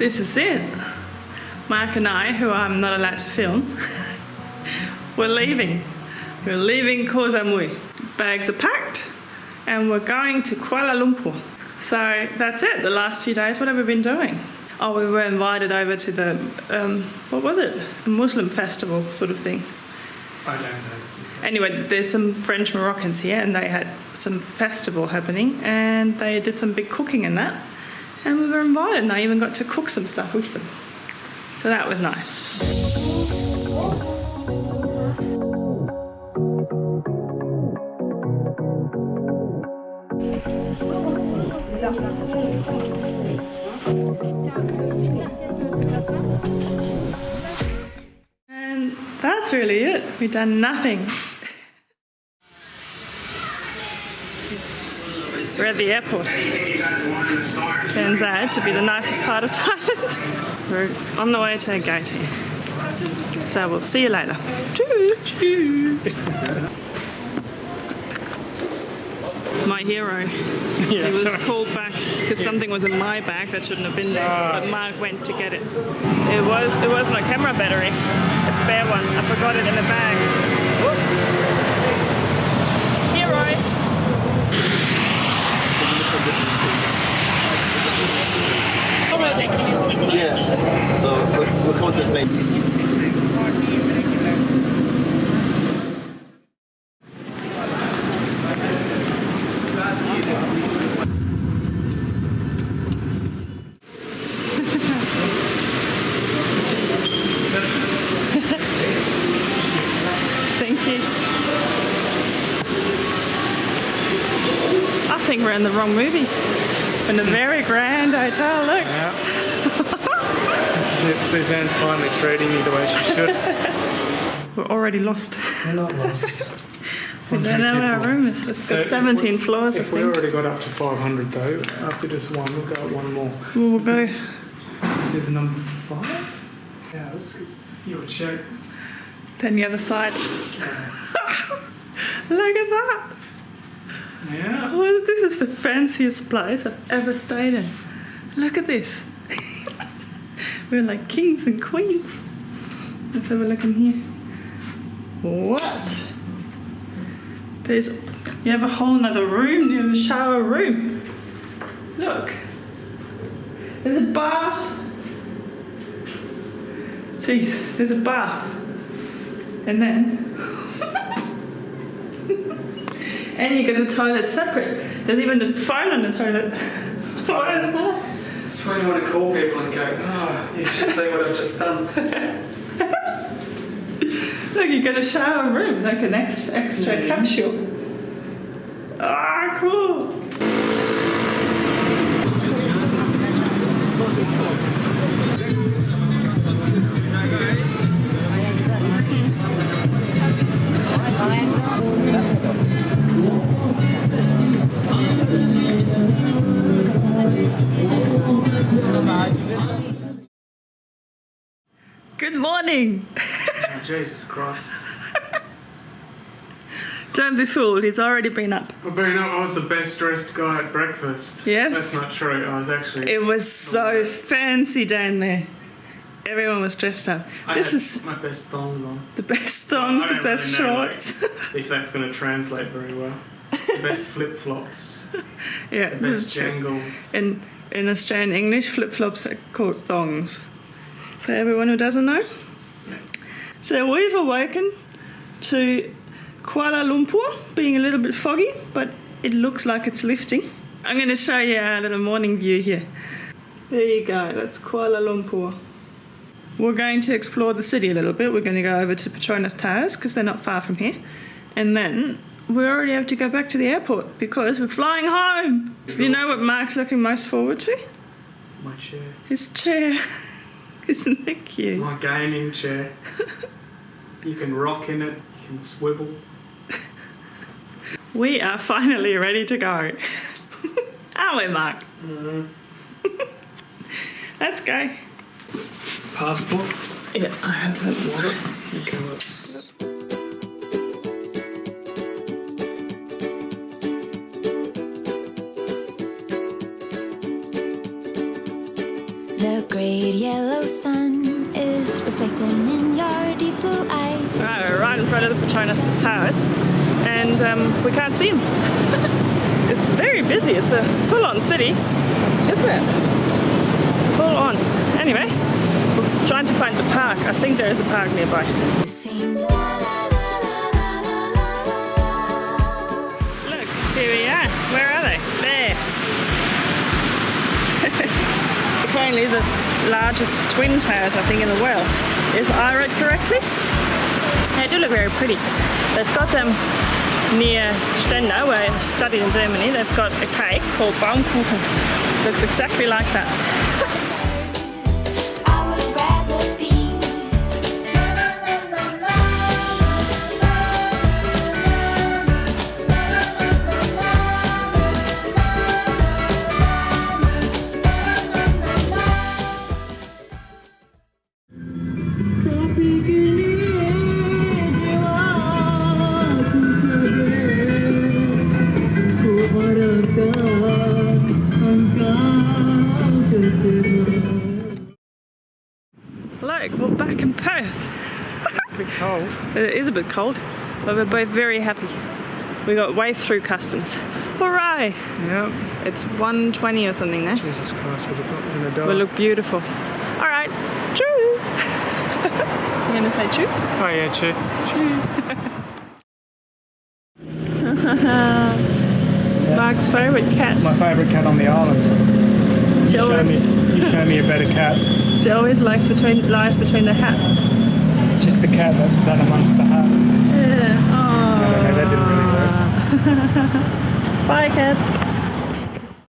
this is it. Mark and I, who I'm not allowed to film, we're leaving. We're leaving Koh Samui. Bags are packed and we're going to Kuala Lumpur. So that's it, the last few days. What have we been doing? Oh, we were invited over to the, um, what was it? A Muslim festival sort of thing. I don't know. Anyway, there's some French Moroccans here and they had some festival happening and they did some big cooking in that. And we were invited and I even got to cook some stuff with them. So that was nice. And that's really it. We've done nothing. We're at the airport. Turns out to be the nicest part of Thailand. We're on the way to here. So we'll see you later. Choo choo. My hero. He was called back because something was in my bag that shouldn't have been there. But ah. Mark went to get it. It was it was my camera battery, a spare one. I forgot it in the bag. Hero. You. I think we're in the wrong movie. In a very grand hotel. Look. Yeah. this is it. Suzanne's finally treating me the way she should. We're already lost. We're not lost. We don't know where our room is. It's So got 17 we- floors, If we already got up to 500 though, after just one, we'll go up one more. We'll go. This, this is number five? Yeah, this is your check. Then the other side. Look at that. Yeah. Oh, this is the fanciest place I've ever stayed in. Look at this. We're like kings and queens. Let's have a look in here. What? There's, you have a whole nother room, you have a shower room. Look. There's a bath. Jeez, there's a bath. And then and you get the toilet separate. There's even a phone on the toilet. what is that? That's when you want to call people and go, oh, you should see what I've just done. Look, you get a shower room, like an extra, extra Mhm. capsule. Ah, cool. Morning. Oh, Jesus Christ. Don't be fooled, he's already been up. I've been up, I was the best dressed guy at breakfast. Yes. That's not true. I was actually. It was so fancy down there. Everyone was dressed up. I this is my best thongs on. the best thongs, I the best really know, like, shorts. if that's going to translate very well. The best flip flops. yeah, The best jangles. In in Australian English, flip flops are called thongs. For everyone who doesn't know. So we've awoken to Kuala Lumpur, being a little bit foggy, but it looks like it's lifting. I'm going to show you our little morning view here. There you go, that's Kuala Lumpur. We're going to explore the city a little bit. We're going to go over to Petronas Towers because they're not far from here. And then we already have to go back to the airport because we're flying home. Do You know what Mark's looking most forward to? My chair. His chair. Isn't it cute? My gaming chair. You can rock in it, you can swivel. We are finally ready to go. Are we, Mark? Mm-hmm. Let's go. Passport. Yeah, I have that. Wallet. Okay, The great yellow sun is reflecting in your deep blue eyes. Right, we're right in front of the Petronas Towers, and um, we can't see them. it's very busy. It's a full-on city, isn't it? Full on. Anyway, we're trying to find the park. I think there is a park nearby. Apparently the largest twin towers, I think, in the world. If I read correctly. They do look very pretty. They've got them near Stendal, where I studied in Germany. They've got a cake called Baumkuchen. Looks exactly like that. back in Perth. A bit cold. It is a bit cold, but we're both very happy. We got way through customs. Hooray! Yep. It's 120 or something now. Jesus Christ, we're in the dark. We look beautiful. All right, choo. you gonna say choo? oh yeah, chew. It's Mark's favourite cat. My favourite cat on the island. She Show always, me, you show me a better cat. she always likes between lies between the hats. Just the cat that's sat amongst the hat. Yeah. I don't know, that didn't really work. Bye, cat.